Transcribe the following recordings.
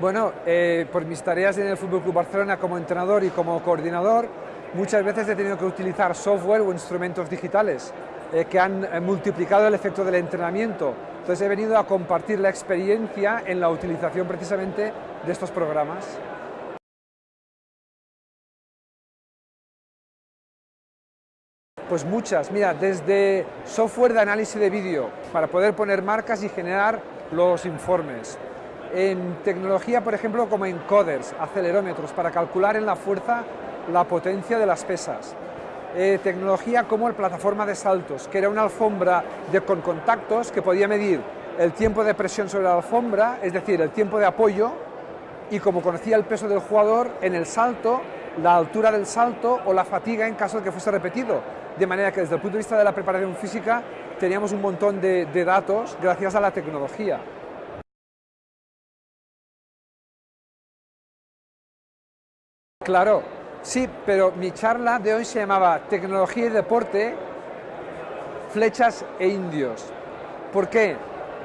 Bueno, eh, por mis tareas en el Fútbol Club Barcelona como entrenador y como coordinador, muchas veces he tenido que utilizar software o instrumentos digitales eh, que han eh, multiplicado el efecto del entrenamiento. Entonces he venido a compartir la experiencia en la utilización precisamente de estos programas. Pues muchas, mira, desde software de análisis de vídeo para poder poner marcas y generar los informes, en tecnología, por ejemplo, como encoders, acelerómetros, para calcular en la fuerza la potencia de las pesas. Eh, tecnología como la plataforma de saltos, que era una alfombra de, con contactos que podía medir el tiempo de presión sobre la alfombra, es decir, el tiempo de apoyo, y como conocía el peso del jugador, en el salto, la altura del salto o la fatiga en caso de que fuese repetido. De manera que desde el punto de vista de la preparación física teníamos un montón de datos gracias a la tecnología. Claro, sí, pero mi charla de hoy se llamaba Tecnología y Deporte, Flechas e Indios. ¿Por qué?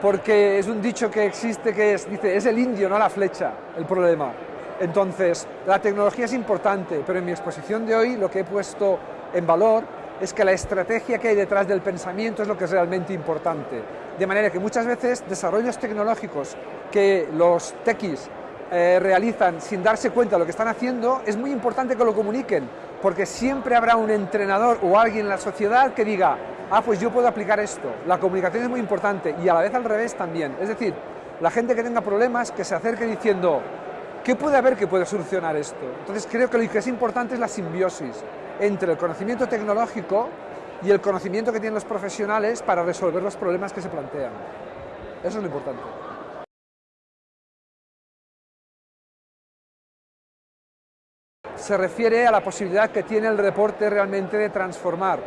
Porque es un dicho que existe que es, dice, es el indio, no la flecha, el problema. Entonces, la tecnología es importante, pero en mi exposición de hoy lo que he puesto en valor es que la estrategia que hay detrás del pensamiento es lo que es realmente importante. De manera que muchas veces desarrollos tecnológicos que los techies eh, realizan sin darse cuenta de lo que están haciendo, es muy importante que lo comuniquen, porque siempre habrá un entrenador o alguien en la sociedad que diga, ah, pues yo puedo aplicar esto. La comunicación es muy importante y a la vez al revés también. Es decir, la gente que tenga problemas, que se acerque diciendo, ¿qué puede haber que pueda solucionar esto? Entonces creo que lo que es importante es la simbiosis entre el conocimiento tecnológico y el conocimiento que tienen los profesionales para resolver los problemas que se plantean. Eso es lo importante. Se refiere a la posibilidad que tiene el deporte realmente de transformar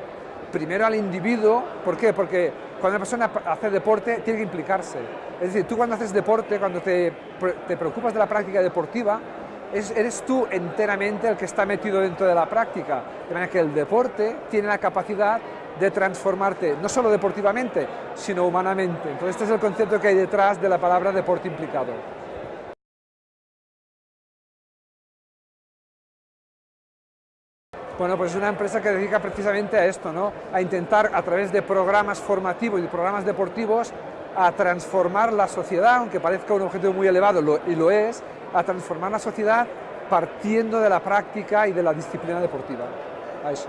primero al individuo, ¿por qué? Porque cuando una persona hace deporte tiene que implicarse. Es decir, tú cuando haces deporte, cuando te, preocupas de la práctica deportiva, eres tú enteramente el que está metido dentro de la práctica. De manera que el deporte tiene la capacidad de transformarte, no solo deportivamente, sino humanamente. Entonces este es el concepto que hay detrás de la palabra deporte implicado. Bueno, pues es una empresa que dedica precisamente a esto, ¿no? a intentar a través de programas formativos y programas deportivos a transformar la sociedad, aunque parezca un objetivo muy elevado, y lo es, a transformar la sociedad partiendo de la práctica y de la disciplina deportiva. A eso.